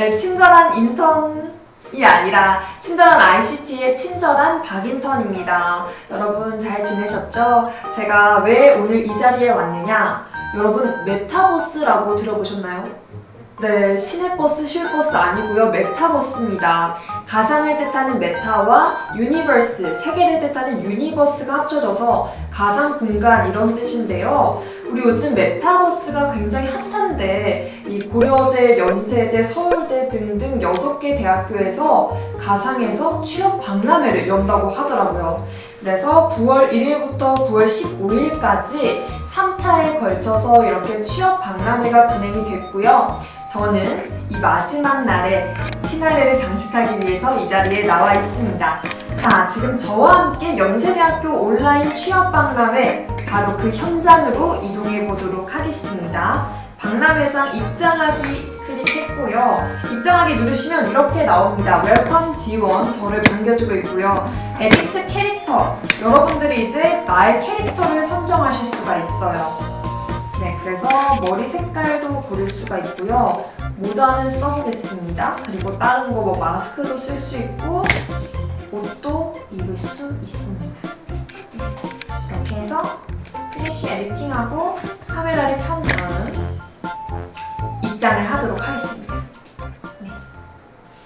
네, 친절한 인턴이 아니라 친절한 ICT의 친절한 박인턴입니다. 여러분 잘 지내셨죠? 제가 왜 오늘 이 자리에 왔느냐? 여러분 메타버스라고 들어보셨나요? 네, 시내버스, 셔틀버스 아니고요. 메타버스입니다. 가상을 뜻하는 meta와 universe, 세계를 뜻하는 universe가 합쳐져서 가상 공간 이런 뜻인데요. 우리 요즘 메타버스가 굉장히 핫한데 이 고려대, 연세대, 서울대 등등 6개 대학교에서 가상에서 취업 박람회를 연다고 하더라고요. 그래서 9월 1일부터 9월 15일까지 3차에 걸쳐서 이렇게 취업 박람회가 진행이 됐고요. 저는 이 마지막 날에 피날레를 장식하기 위해서 이 자리에 나와 있습니다. 자, 지금 저와 함께 연세대학교 온라인 취업 박람회 바로 그 현장으로 이동해 보도록 하겠습니다. 박람회장 입장하기 클릭했고요. 입장하기 누르시면 이렇게 나옵니다. welcome 지원 저를 반겨주고 있고요. edit character 여러분들이 이제 나의 캐릭터를 선정하실 수가 있어요. 네, 그래서 머리 색깔도 고를 수가 있고요. 모자는 써보겠습니다. 그리고 다른 거 뭐 마스크도 쓸 수 있고 옷도 입을 수 있습니다. 이렇게 해서 finish editing하고 카메라를 켠 다음 입장을 하도록 하겠습니다. 네.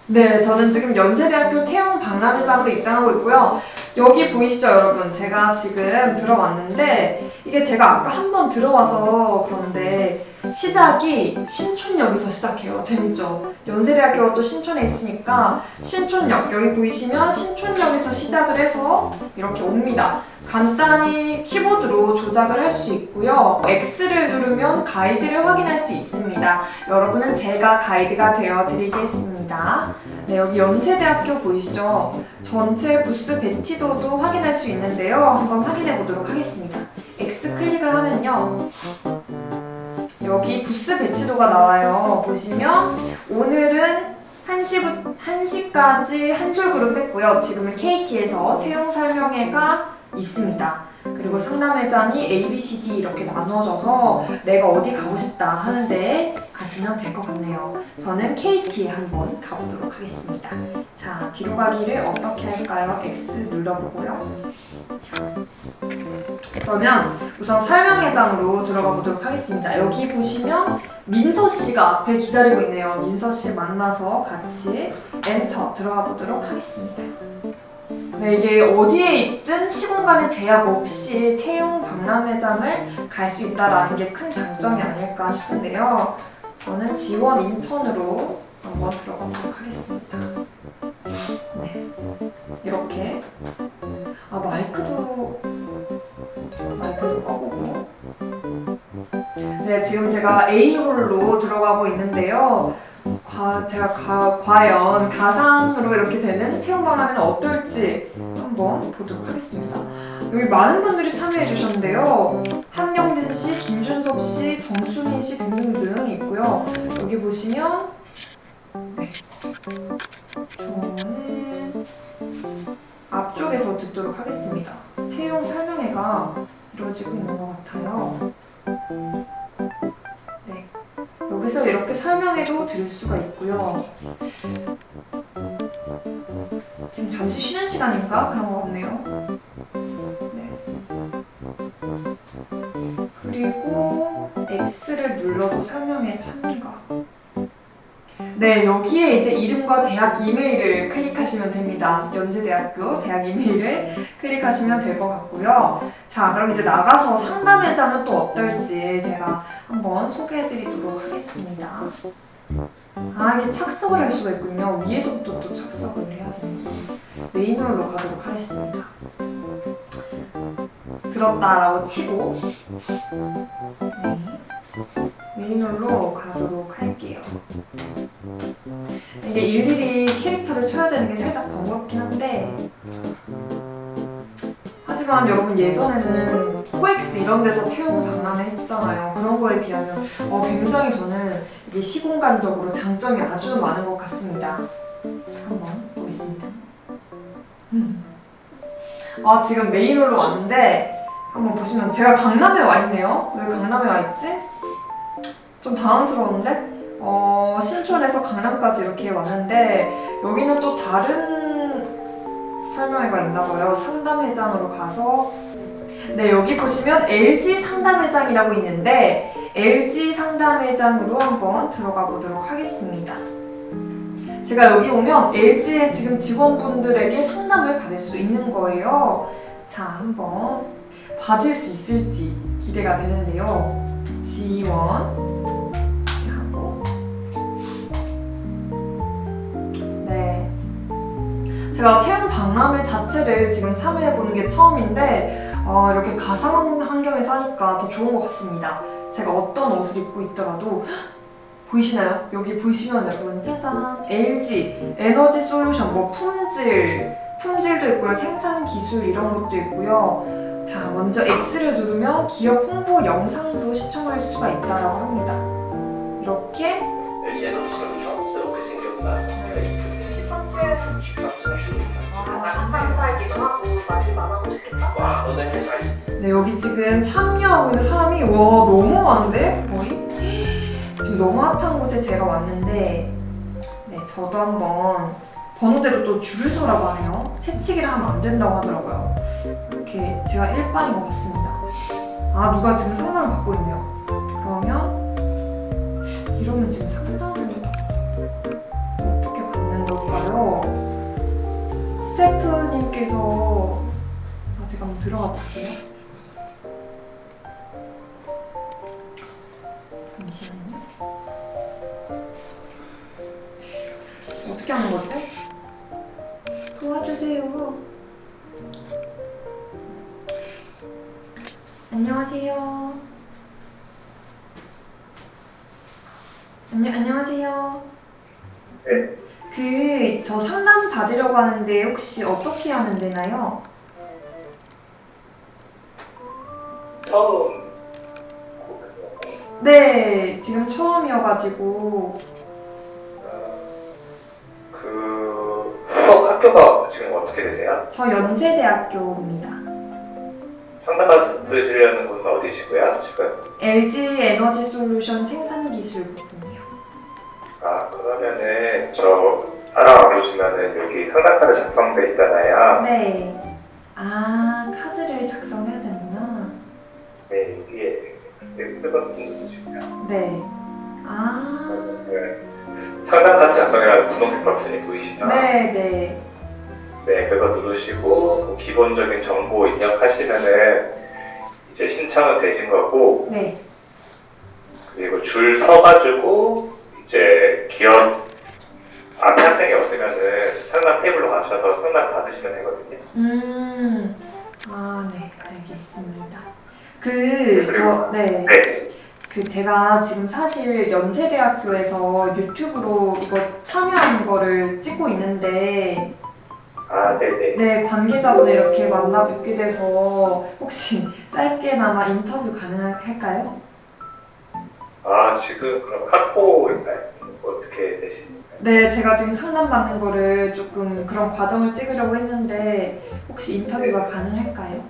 네, 저는 지금 연세대학교 채용 박람회장으로 입장하고 있고요. 여기 보이시죠, 여러분? 제가 지금 들어왔는데 이게 제가 아까 한 번 들어와서 그런데 시작이 신촌역에서 시작해요. 재밌죠? 연세대학교가 또 신촌에 있으니까 신촌역, 여기 보이시면 신촌역에서 시작을 해서 이렇게 옵니다. 간단히 키보드로 조작을 할 수 있고요. X를 누르면 가이드를 확인할 수 있습니다. 여러분은 제가 가이드가 되어 드리겠습니다. 네, 여기 연세대학교 보이시죠? 전체 부스 배치도도 확인할 수 있는데요. 한번 확인해 보도록 하겠습니다. X 클릭을 하면요. 여기 부스 배치도가 나와요. 보시면 오늘은 1시, 1시까지 한솔 그룹 했고요. 지금은 KT에서 채용 설명회가 있습니다. 그리고 상담회장이 A, B, C, D 이렇게 나눠져서 내가 어디 가고 싶다 하는데 가시면 될 것 같네요. 저는 KT에 한번 가보도록 하겠습니다. 자, 뒤로 가기를 어떻게 할까요? X 눌러보고요. 자, 그러면 우선 설명회장으로 들어가 보도록 하겠습니다. 여기 보시면 민서 씨가 앞에 기다리고 있네요. 민서 씨 만나서 같이 엔터 들어가 보도록 하겠습니다. 네, 이게 어디에 있든 시공간의 제약 없이 채용 박람회장을 갈 수 있다는 게 큰 장점이 아닐까 싶은데요. 저는 지원 인턴으로 한번 들어가 보도록 하겠습니다. 네, 이렇게 아 마이크도 마이크를 꺼보고 네, 지금 제가 A홀로 들어가고 있는데요. 과, 제가 가, 과연 가상으로 이렇게 되는 체험박람회는 어떨지 한번 보도록 하겠습니다. 여기 많은 분들이 참여해 주셨는데요. 한영진 씨, 김준섭 씨, 정수민 씨 등등등 있고요. 여기 보시면 네. 저는 앞쪽에서 듣도록 하겠습니다. 채용 설명회가 이루어지고 있는 것 같아요. 네. 여기서 이렇게 설명회도 드릴 수가 있고요. 지금 잠시 쉬는 시간인가? 그런 거 같네요. 네. 그리고 X를 눌러서 설명회 참가. 네, 여기에 이제 이름과 대학 이메일을 클릭하시면 됩니다. 연세대학교 대학 이메일을 클릭하시면 될 것 같고요. 자, 그럼 이제 나가서 상담회장은 또 어떨지 제가 한번 소개해드리도록 하겠습니다. 아, 이게 착석을 할 수가 있군요. 위에서부터 또 착석을 해야 되는데 메인홀로 가도록 하겠습니다. 들었다라고 치고 네. 메인홀로 가도록 할게요. 이게 일일이 캐릭터를 쳐야 되는 게 살짝 번거롭긴 한데 하지만 여러분 예전에는 코엑스 이런 데서 채용 박람회 했잖아요. 그런 거에 비하면 어, 굉장히 저는 이게 시공간적으로 장점이 아주 많은 것 같습니다. 한번 보겠습니다. 음. 아 지금 메인홀로 왔는데 한번 보시면 제가 강남에 와 있네요. 왜 강남에 와 있지? 좀 당황스러운데? 어, 신촌에서 강남까지 이렇게 왔는데 여기는 또 다른 설명회가 있나 봐요. 상담회장으로 가서 네 여기 보시면 LG 상담회장이라고 있는데 LG 상담회장으로 한번 들어가 보도록 하겠습니다. 제가 여기 오면 LG의 지금 직원분들에게 상담을 받을 수 있는 거예요. 자, 한번 받을 수 있을지 기대가 되는데요. 지원 제가 체험 박람회 자체를 지금 참여해보는 게 처음인데 어, 이렇게 가상 환경에서 하니까 더 좋은 것 같습니다. 제가 어떤 옷을 입고 있더라도 보이시나요? 여기 보시면 여러분 짜잔 LG 에너지 솔루션 뭐 품질 품질도 있고요 생산 기술 이런 것도 있고요 자 먼저 X를 누르면 기업 홍보 영상도 시청할 수가 있다라고 합니다 이렇게 LG 에너지 솔루션 새롭게 생겼다. 페이스 13층 13층 슈. 가장 핫한 회사이기도 하고 맛이 많아서 좋겠다. 와, 너네 회사 있어. 네 여기 지금 참여하고 있는 사람이 와 너무 많은데? 거의? 지금 너무 핫한 곳에 제가 왔는데 네 저도 한번 번호대로 또 줄을 서라고 하네요. 새치기를 하면 안 된다고 하더라고요. 이렇게 제가 일반인 것 같습니다. 아 누가 지금 상담을 받고 있네요. 그러면 이러면 지금 상담 스태프님께서 아 제가 한번 들어가 볼게요 잠시만요. 어떻게 하는 거지? 도와주세요. 안녕하세요. 안녕 안녕하세요. 네. 그 저 상담 받으려고 하는데 혹시 어떻게 하면 되나요? 처음 네, 지금 처음이어가지고 그 학교가 지금 어떻게 되세요? 저 연세대학교입니다. 상담 받으시려는 곳은 어디시고요? 지금? LG 에너지 솔루션 생산 기술 부분이요. 아 그러면은 저 따라와 보시면은 여기 상담 카드 작성돼 있잖아요. 네. 아, 카드를 작성해야 되는구나. 네 여기에 누르시고요. 네. 아, 네. 상담 카드 작성이라는 분홍색 버튼이 보이시죠? 네, 네. 네, 그거 누르시고 뭐 기본적인 정보 입력하시면은 이제 신청은 되신 거고 네. 그리고 줄 서가지고 이제 기업 앞에 학생이 없으면은 상담 테이블로 가셔서 상담 받으시면 되거든요. 음, 아, 네, 알겠습니다. 그, 저, 네. 네, 그 제가 지금 사실 연세대학교에서 유튜브로 이거 참여하는 거를 찍고 있는데 아, 네네. 네, 관계자분들 이렇게 만나 뵙게 돼서 혹시 짧게나마 인터뷰 가능할까요? 아, 지금 그럼 학부인가요? 어떻게 되십니까? 네, 제가 지금 상담받는 거를 조금 그런 과정을 찍으려고 했는데 혹시 인터뷰가 가능할까요?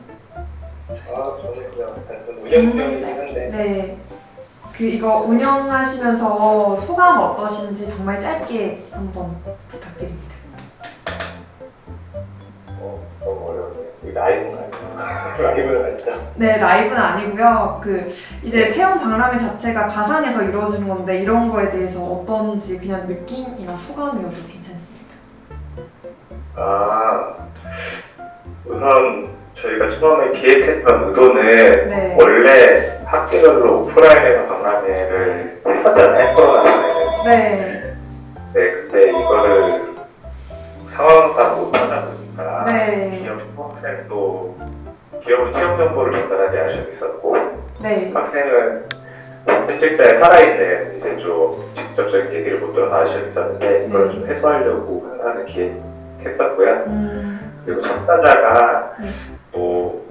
아, 저는 그냥 단순 운영병이긴 한데 네. 그 이거 운영하시면서 소감 어떠신지 정말 짧게 한번 부탁드립니다. 어, 너무 어려운데. 이 라이브는 아니고. 라이브는 아니죠? 네, 라이브는 아니고요. 그 이제 체험 박람회 자체가 가상에서 이루어지는 건데 이런 거에 대해서 어떤지 그냥 느낌이나 소감이어도 괜찮습니다. 아, 우선 저희가 처음에 기획했던 의도는 네. 원래 학교별로 오프라인에서 박람회를 했었잖아요, 코로나 전에는. 네. 네, 학생은 현직자에 살아있는 이제 좀 직접적인 얘기를 못 들어서 아쉬움이 있었는데 이걸 좀 해소하려고 행사를 기획했었고요. 음, 그리고 참가자가 네. 뭐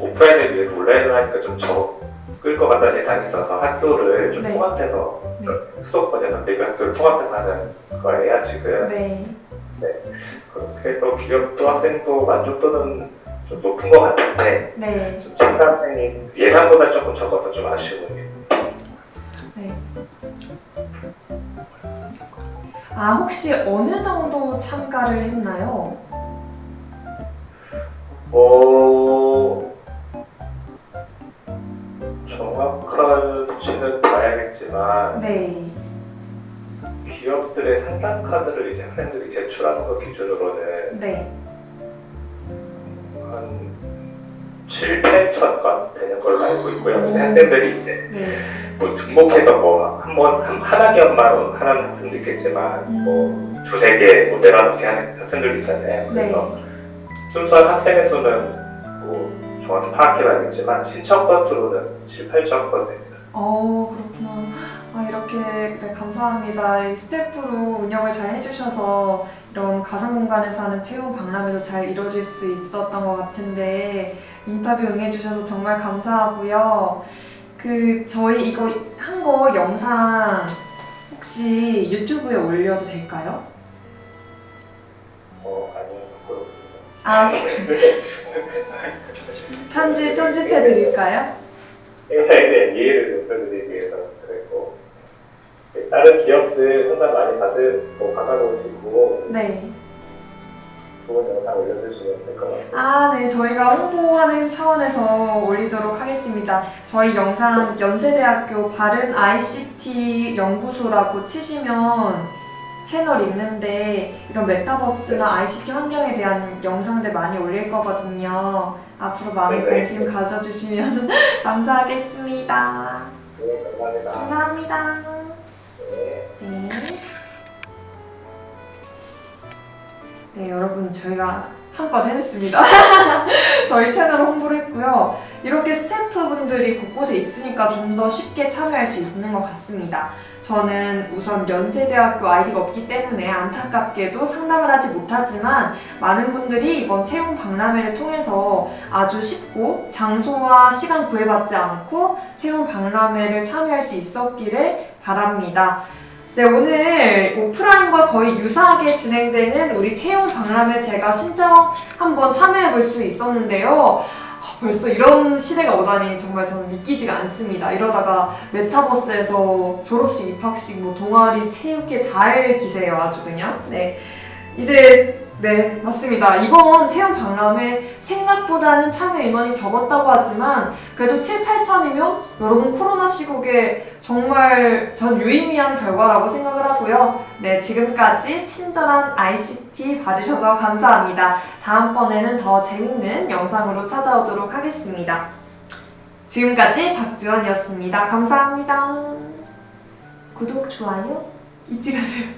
오프라인에 비해서 온라인을 하니까 좀 적을 것 같다는 예상이 있어서 학교를 좀 네. 통합해서 네. 수도권에서 대교 학교를 통합해서 하는 거예요 지금 네. 그렇게 해서 기업도 학생도 만족도는 좀 높은 것 같은데 네. 좀 참가생이 예상보다 조금 적어서 좀 있습니다. 네. 아, 혹시 어느 정도 참가를 했나요? 어, 정확한 수치는 봐야겠지만 네. 기업들의 상담 카드를 이제 학생들이 제출하는 것 기준으로는 네. 7, 8천 건 되는 걸로 알고 있고요. 음. 학생들이 이제 네. 뭐 중복해서 뭐 한번한 하나 기업만 하는 학생도 있겠지만 음. 뭐 두세 개, 뭐 네다섯 개 하는 학생들 있잖아요. 네. 그래서 순수한 학생의 수는 뭐 정확히 파악해봐야겠지만 신청 건수로는 7, 8천 건 됩니다. 어, 그렇구나. 아, 이렇게 네, 감사합니다. 이 스태프로 운영을 잘 해주셔서 이런 가상 공간에서 하는 체험 박람회도 잘 이루어질 수 있었던 것 같은데 인터뷰 응해주셔서 정말 감사하고요. 그 저희 이거 한 거 영상 혹시 유튜브에 올려도 될까요? 어, 아니요. 아, 편집 편집해 드릴까요? 행사에 대한 이해를 높여드리기 위해서 네, 다른 기업들 상담 많이 받을, 뭐 받아보시고 네. 좋은 영상 올려주시면 될 것 같아요. 아, 네. 저희가 홍보하는 차원에서 올리도록 하겠습니다. 저희 영상 연세대학교 바른 ICT 연구소라고 치시면 채널 있는데 이런 메타버스나 ICT 환경에 대한 영상들 많이 올릴 거거든요. 앞으로 많은 네. 관심 가져주시면 감사하겠습니다. 네, 감사합니다. 감사합니다. 네. 네. 네, 여러분 저희가 한건 해냈습니다. 저희 채널 홍보를 했고요. 이렇게 스태프분들이 곳곳에 있으니까 좀 더 쉽게 참여할 수 있는 것 같습니다. 저는 우선 연세대학교 아이디가 없기 때문에 안타깝게도 상담을 하지 못하지만 많은 분들이 이번 채용 박람회를 통해서 아주 쉽고 장소와 시간 구애받지 않고 채용 박람회를 참여할 수 있었기를 바랍니다. 네, 오늘 오프라인과 거의 유사하게 진행되는 우리 채용 박람회 제가 신청 한번 참여해 볼 수 있었는데요. 아, 벌써 이런 시대가 오다니 정말 저는 믿기지가 않습니다. 이러다가 메타버스에서 졸업식, 입학식, 뭐 동아리, 체육회 다 할 기세예요, 아주 그냥. 네. 이제 네, 맞습니다. 이번 체험 박람회 생각보다는 참여 인원이 적었다고 하지만 그래도 7, 8천이면 여러분 코로나 시국에 정말 전 유의미한 결과라고 생각을 하고요. 네, 지금까지 친절한 ICT 봐주셔서 감사합니다. 다음번에는 더 재밌는 영상으로 찾아오도록 하겠습니다. 지금까지 박지원이었습니다. 감사합니다. 구독, 좋아요 잊지 마세요.